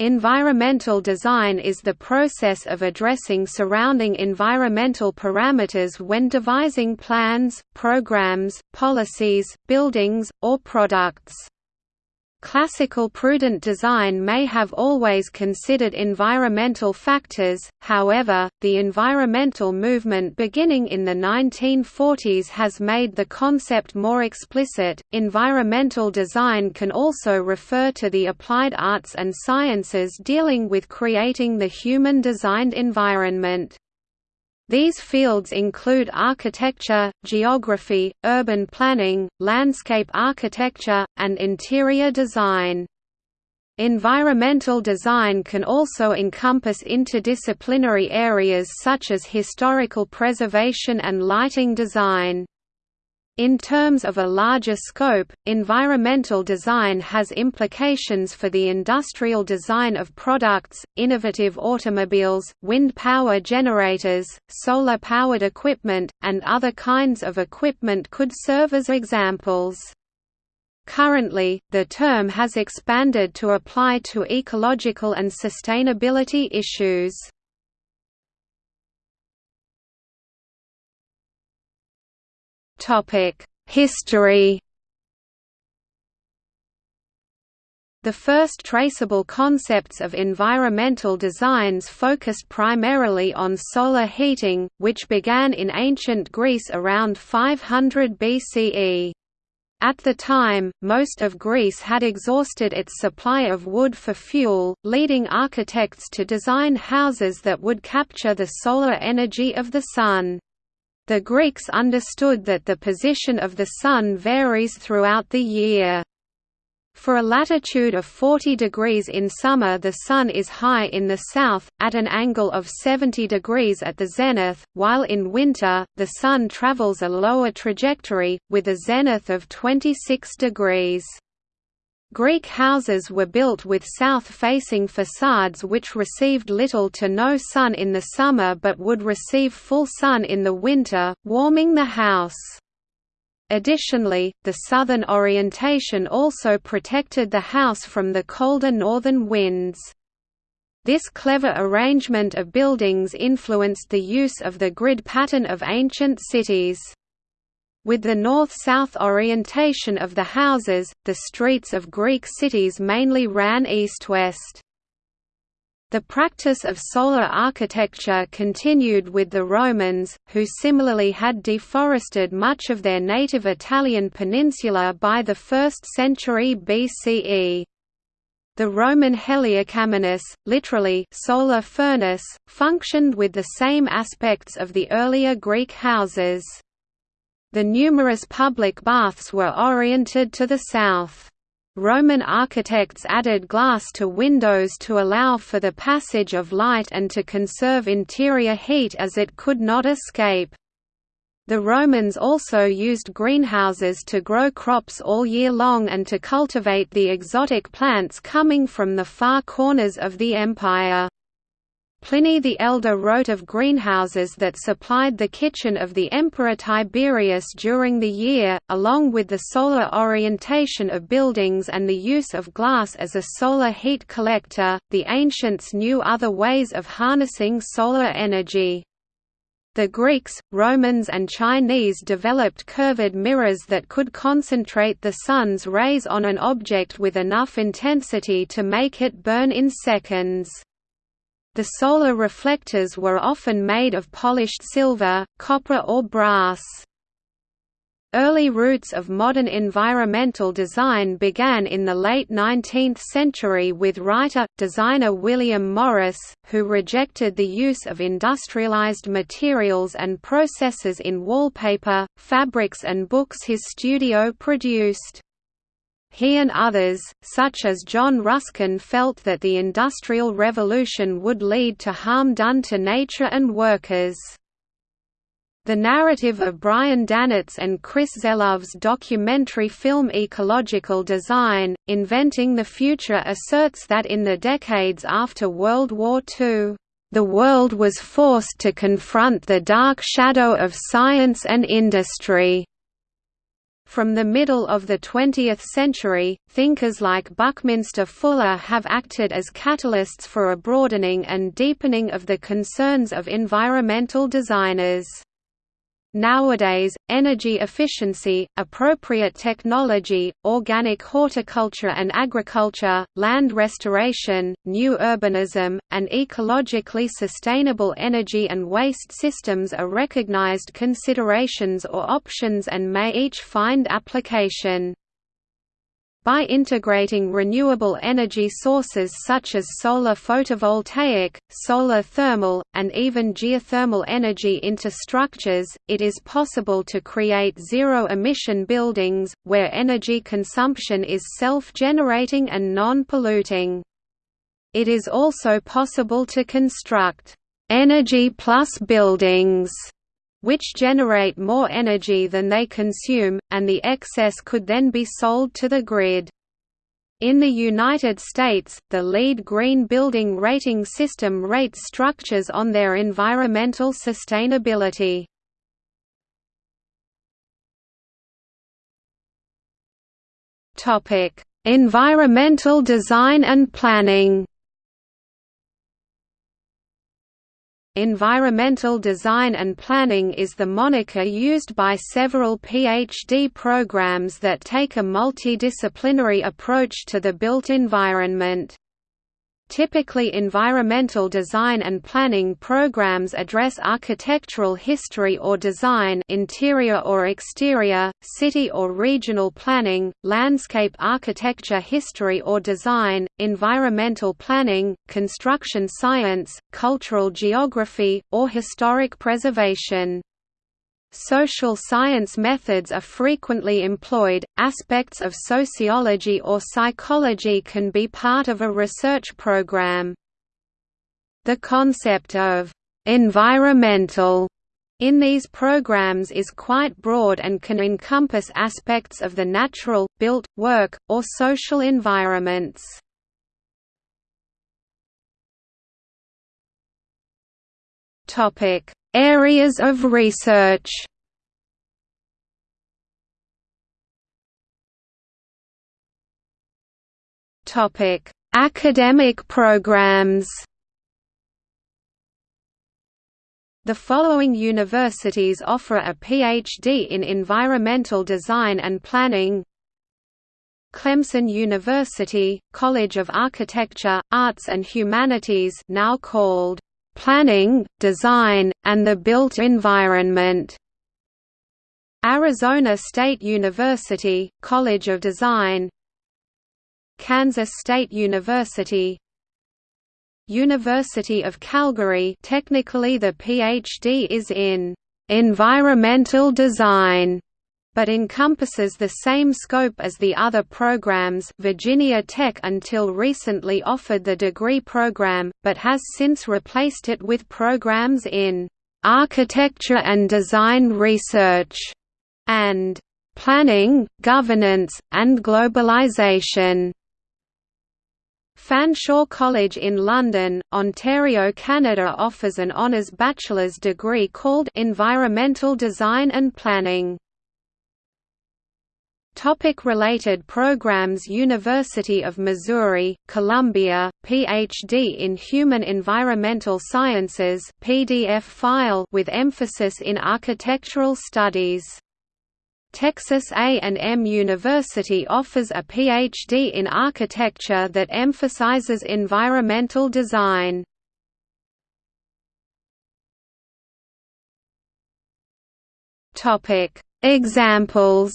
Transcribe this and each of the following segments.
Environmental design is the process of addressing surrounding environmental parameters when devising plans, programs, policies, buildings, or products. Classical prudent design may have always considered environmental factors, however, the environmental movement beginning in the 1940s has made the concept more explicit. Environmental design can also refer to the applied arts and sciences dealing with creating the human designed environment. These fields include architecture, geography, urban planning, landscape architecture, and interior design. Environmental design can also encompass interdisciplinary areas such as historical preservation and lighting design. In terms of a larger scope, environmental design has implications for the industrial design of products, innovative automobiles, wind power generators, solar-powered equipment, and other kinds of equipment could serve as examples. Currently, the term has expanded to apply to ecological and sustainability issues. History The first traceable concepts of environmental designs focused primarily on solar heating, which began in ancient Greece around 500 BCE. At the time, most of Greece had exhausted its supply of wood for fuel, leading architects to design houses that would capture the solar energy of the sun. The Greeks understood that the position of the Sun varies throughout the year. For a latitude of 40 degrees in summer the Sun is high in the south, at an angle of 70 degrees at the zenith, while in winter, the Sun travels a lower trajectory, with a zenith of 26 degrees. Greek houses were built with south-facing facades which received little to no sun in the summer but would receive full sun in the winter, warming the house. Additionally, the southern orientation also protected the house from the colder northern winds. This clever arrangement of buildings influenced the use of the grid pattern of ancient cities. With the north-south orientation of the houses, the streets of Greek cities mainly ran east-west. The practice of solar architecture continued with the Romans, who similarly had deforested much of their native Italian peninsula by the 1st century BCE. The Roman heliocaminus, literally solar furnace, functioned with the same aspects of the earlier Greek houses. The numerous public baths were oriented to the south. Roman architects added glass to windows to allow for the passage of light and to conserve interior heat as it could not escape. The Romans also used greenhouses to grow crops all year long and to cultivate the exotic plants coming from the far corners of the empire. Pliny the Elder wrote of greenhouses that supplied the kitchen of the Emperor Tiberius during the year, along with the solar orientation of buildings and the use of glass as a solar heat collector. The ancients knew other ways of harnessing solar energy. The Greeks, Romans and Chinese developed curved mirrors that could concentrate the sun's rays on an object with enough intensity to make it burn in seconds. The solar reflectors were often made of polished silver, copper or brass. Early roots of modern environmental design began in the late 19th century with writer-designer William Morris, who rejected the use of industrialized materials and processes in wallpaper, fabrics and books his studio produced. He and others, such as John Ruskin felt that the Industrial Revolution would lead to harm done to nature and workers. The narrative of Brian Danitz and Chris Zelov's documentary film Ecological Design, Inventing the Future asserts that in the decades after World War II, "...the world was forced to confront the dark shadow of science and industry." From the middle of the 20th century, thinkers like Buckminster Fuller have acted as catalysts for a broadening and deepening of the concerns of environmental designers. Nowadays, energy efficiency, appropriate technology, organic horticulture and agriculture, land restoration, new urbanism, and ecologically sustainable energy and waste systems are recognized considerations or options and may each find application. By integrating renewable energy sources such as solar photovoltaic, solar thermal, and even geothermal energy into structures, it is possible to create zero-emission buildings, where energy consumption is self-generating and non-polluting. It is also possible to construct energy plus buildings which generate more energy than they consume, and the excess could then be sold to the grid. In the United States, the LEED Green Building Rating System rates structures on their environmental sustainability. Environmental design and planning Environmental Design and Planning is the moniker used by several PhD programs that take a multidisciplinary approach to the built environment. Typically environmental design and planning programs address architectural history or design interior or exterior, city or regional planning, landscape architecture history or design, environmental planning, construction science, cultural geography, or historic preservation. Social science methods are frequently employed. Aspects of sociology or psychology can be part of a research program. The concept of environmental in these programs is quite broad and can encompass aspects of the natural, built, work, or social environments. Topic: Areas of research Topic: Academic programs. The following universities offer a PhD in Environmental Design and Planning Clemson University, College of Architecture, Arts and Humanities now called planning, design, and the built environment. Arizona State University, College of Design. Kansas State University. University of Calgary technically the PhD is in environmental design but encompasses the same scope as the other programs Virginia Tech until recently offered the degree program, but has since replaced it with programs in «architecture and design research» and «planning, governance, and globalization». Fanshawe College in London, Ontario, Canada offers an honours bachelor's degree called Environmental Design and Planning. Topic related programs University of Missouri, Columbia, Ph.D. in Human Environmental Sciences PDF file with emphasis in architectural studies. Texas A&M University offers a Ph.D. in architecture that emphasizes environmental design. Examples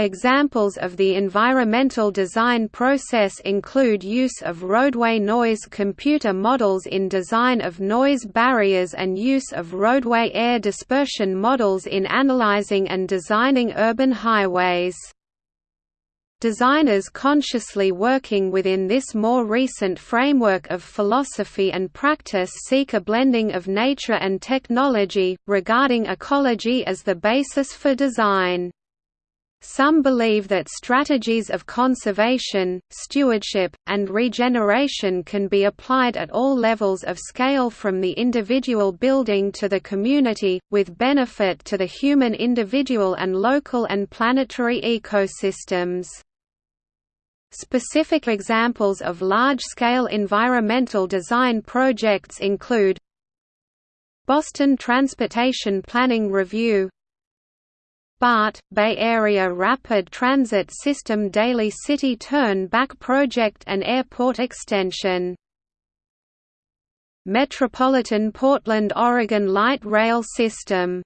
Examples of the environmental design process include use of roadway noise computer models in design of noise barriers and use of roadway air dispersion models in analyzing and designing urban highways. Designers consciously working within this more recent framework of philosophy and practice seek a blending of nature and technology, regarding ecology as the basis for design. Some believe that strategies of conservation, stewardship, and regeneration can be applied at all levels of scale from the individual building to the community, with benefit to the human individual and local and planetary ecosystems. Specific examples of large-scale environmental design projects include Boston Transportation Planning Review BART, Bay Area Rapid Transit System Daly City Turn Back Project and Airport Extension. Metropolitan Portland Oregon Light Rail System